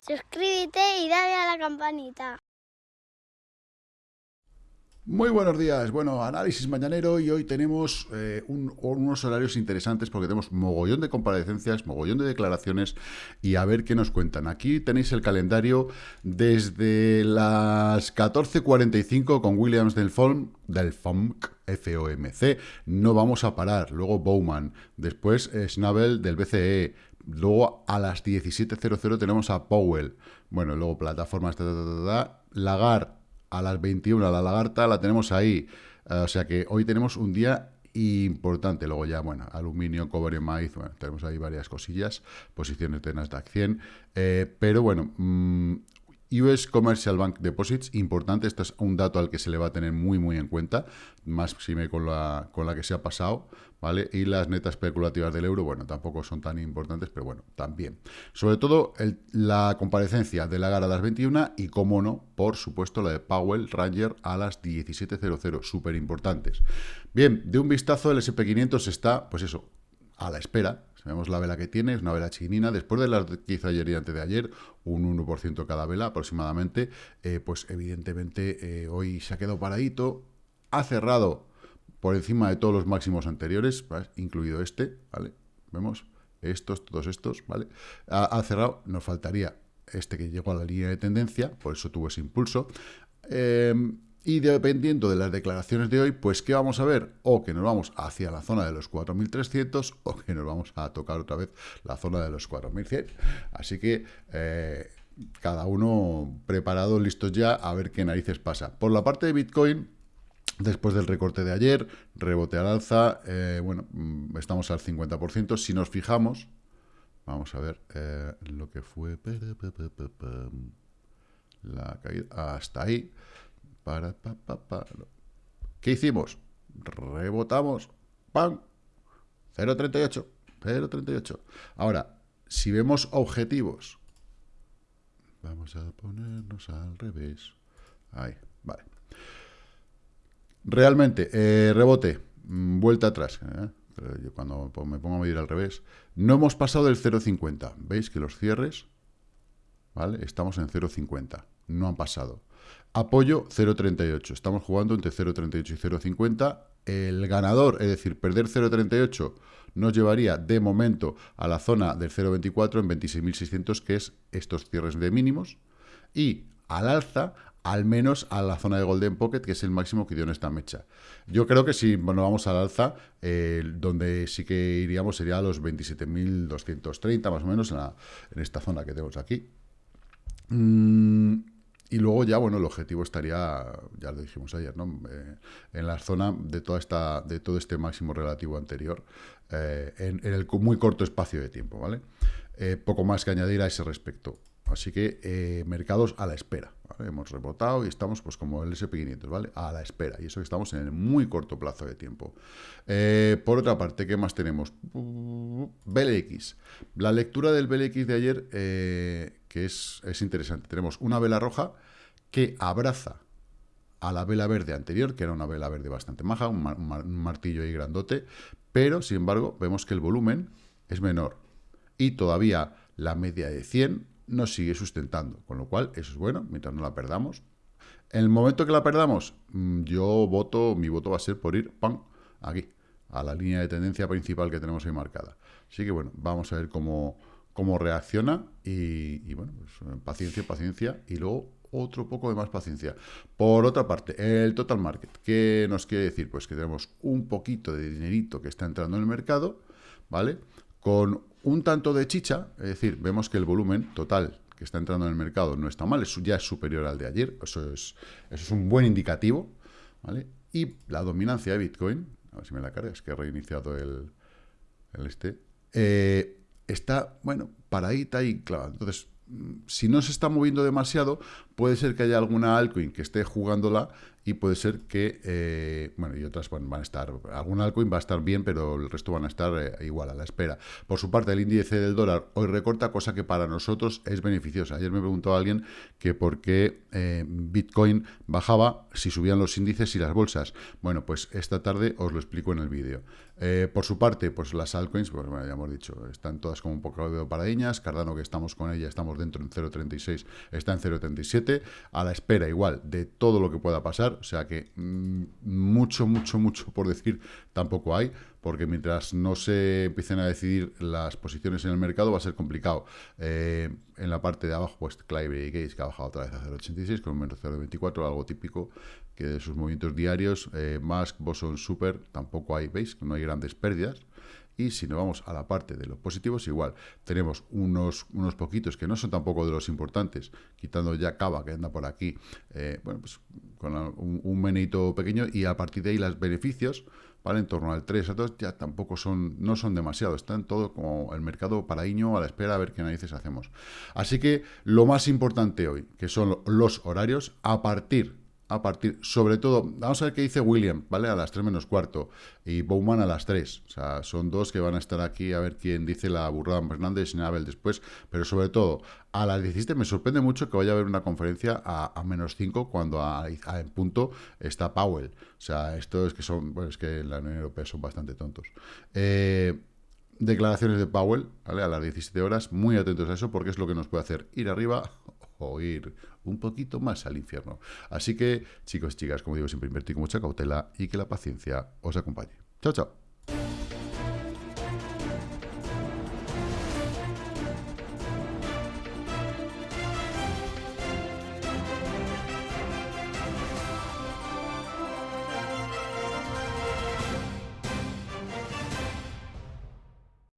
Suscríbete y dale a la campanita. Muy buenos días. Bueno, análisis mañanero y hoy tenemos eh, unos horarios interesantes porque tenemos mogollón de comparecencias, mogollón de declaraciones y a ver qué nos cuentan. Aquí tenéis el calendario desde las 14.45 con Williams del del FOMC, FOMC. No vamos a parar. Luego Bowman. Después eh, Schnabel del BCE. Luego a las 17.00 tenemos a Powell. Bueno, luego plataformas, Lagar a las 21 la lagarta la tenemos ahí. Eh, o sea que hoy tenemos un día importante. Luego ya, bueno, aluminio, cobre, maíz, bueno, tenemos ahí varias cosillas, posiciones de Nasdaq 100. Eh, pero bueno, mm, US Commercial Bank Deposits, importante, esto es un dato al que se le va a tener muy, muy en cuenta, más si me con la, con la que se ha pasado, ¿vale? Y las netas especulativas del euro, bueno, tampoco son tan importantes, pero bueno, también. Sobre todo la comparecencia de la GAR a las 21 y, como no, por supuesto, la de Powell Ranger a las 17.00, súper importantes. Bien, de un vistazo, el SP500 está, pues eso, a la espera, Vemos la vela que tiene, es una vela chiquinina. Después de las que hizo ayer y antes de ayer, un 1% cada vela aproximadamente, eh, pues evidentemente eh, hoy se ha quedado paradito. Ha cerrado por encima de todos los máximos anteriores, incluido este, ¿vale? Vemos estos, todos estos, ¿vale? Ha, cerrado, nos faltaría este que llegó a la línea de tendencia, por eso tuvo ese impulso. Eh, y dependiendo de las declaraciones de hoy, pues ¿qué vamos a ver? O que nos vamos hacia la zona de los 4.300 o que nos vamos a tocar otra vez la zona de los 4.100. Así que eh, cada uno preparado, listos ya, a ver qué narices pasa. Por la parte de Bitcoin, después del recorte de ayer, rebote al alza, eh, bueno, mm, estamos al 50%. Si nos fijamos, vamos a ver eh, lo que fue la caída hasta ahí. Para, pa, pa, ¿Qué hicimos? Rebotamos. ¡Pam! 0.38. 0.38. Ahora, si vemos objetivos, vamos a ponernos al revés. Ahí, vale. Realmente, eh, rebote, mm, vuelta atrás. ¿eh? yo cuando me pongo a medir al revés, no hemos pasado del 0.50. ¿Veis que los cierres, ¿vale? Estamos en 0.50. No han pasado. Apoyo 0.38. Estamos jugando entre 0.38 y 0.50. El ganador, es decir, perder 0.38 nos llevaría de momento a la zona del 0.24 en 26.600, que es estos cierres de mínimos. Y al alza, al menos a la zona de Golden Pocket, que es el máximo que dio en esta mecha. Yo creo que si bueno, vamos al alza, donde sí que iríamos sería a los 27.230, más o menos, en, en, esta zona que tenemos aquí. Mm, y luego ya, bueno, el objetivo estaría, ya lo dijimos ayer, ¿no? Eh, en la zona de, toda esta, de todo este máximo relativo anterior, eh, en, el muy corto espacio de tiempo, ¿vale? Eh, poco más que añadir a ese respecto. Así que mercados a la espera. Hemos rebotado y estamos pues como el SP500, ¿vale? A la espera. Y eso que estamos en el muy corto plazo de tiempo. por otra parte, ¿qué más tenemos? BLX. La lectura del BLX de ayer que es, interesante. Tenemos una vela roja que abraza a la vela verde anterior, que era una vela verde bastante maja, un, martillo ahí grandote, pero sin embargo vemos que el volumen es menor y todavía la media de 100 nos sigue sustentando, con lo cual eso es bueno, mientras no la perdamos. En el momento que la perdamos, mm, yo voto, mi voto va a ser por ir, ¡pam!, aquí, a la línea de tendencia principal que tenemos ahí marcada. Así que bueno, vamos a ver cómo, cómo reacciona y, bueno, pues, paciencia, paciencia y luego otro poco de más paciencia. Por otra parte, el total market, ¿qué nos quiere decir? Pues que tenemos un poquito de dinerito que está entrando en el mercado, ¿vale? Con un tanto de chicha, es decir, vemos que el volumen total que está entrando en el mercado no está mal, ya es superior al de ayer, eso es, eso es un buen indicativo, ¿vale? Y la dominancia de Bitcoin, a ver si me la cargas, que he reiniciado el, el este, eh, está, bueno, paradita y clavada. Entonces, mm, si no se está moviendo demasiado, puede ser que haya alguna altcoin que esté jugándola y puede ser que, eh, bueno, y otras van, a estar, algún altcoin va a estar bien, pero el resto van a estar eh, igual, a la espera. Por su parte, el índice del dólar hoy recorta, cosa que para nosotros es beneficiosa. Ayer me preguntó alguien que por qué eh, Bitcoin bajaba si subían los índices y las bolsas. Bueno, pues esta tarde os lo explico en el vídeo. por su parte, pues las altcoins, pues bueno, ya hemos dicho, están todas como un poco de paradiñas. Cardano, que estamos con ella, estamos dentro en 0.36, está en 0.37. A la espera, igual, de todo lo que pueda pasar. O sea que mm, mucho, mucho, mucho por decir tampoco hay, porque mientras no se empiecen a decidir las posiciones en el mercado va a ser complicado. Eh, en la parte de abajo, pues Clive y Gates, que ha bajado otra vez a 0.86 con un menos 0.24, algo típico que de sus movimientos diarios. Eh, Musk, Boson, Super, tampoco hay, veis, no hay grandes pérdidas. Y si nos vamos a la parte de los positivos, igual, tenemos unos, unos poquitos que no son tampoco de los importantes, quitando ya Cava, que anda por aquí, eh, bueno, pues con un, un menito pequeño, y a partir de ahí los beneficios, ¿vale? En torno al 3 a 2 ya tampoco son, no son demasiado, están todo como el mercado paraíño a la espera a ver qué narices hacemos. Así que lo más importante hoy, que son los horarios, a partir a partir, sobre todo, vamos a ver qué dice William, ¿vale? A las 3 menos cuarto y Bowman a las 3. O sea, son dos que van a estar aquí a ver quién dice la burrada Fernández y Nabel después. Pero sobre todo, a las 17 me sorprende mucho que vaya a haber una conferencia a, menos 5 cuando a, en punto está Powell. O sea, esto es que son, bueno, es que en la Unión Europea son bastante tontos. Eh, declaraciones de Powell, ¿vale? A las 17 horas, muy atentos a eso porque es lo que nos puede hacer ir arriba o ir un poquito más al infierno. Así que, chicos y chicas, como digo, siempre invertir con mucha cautela y que la paciencia os acompañe. Chao, chao.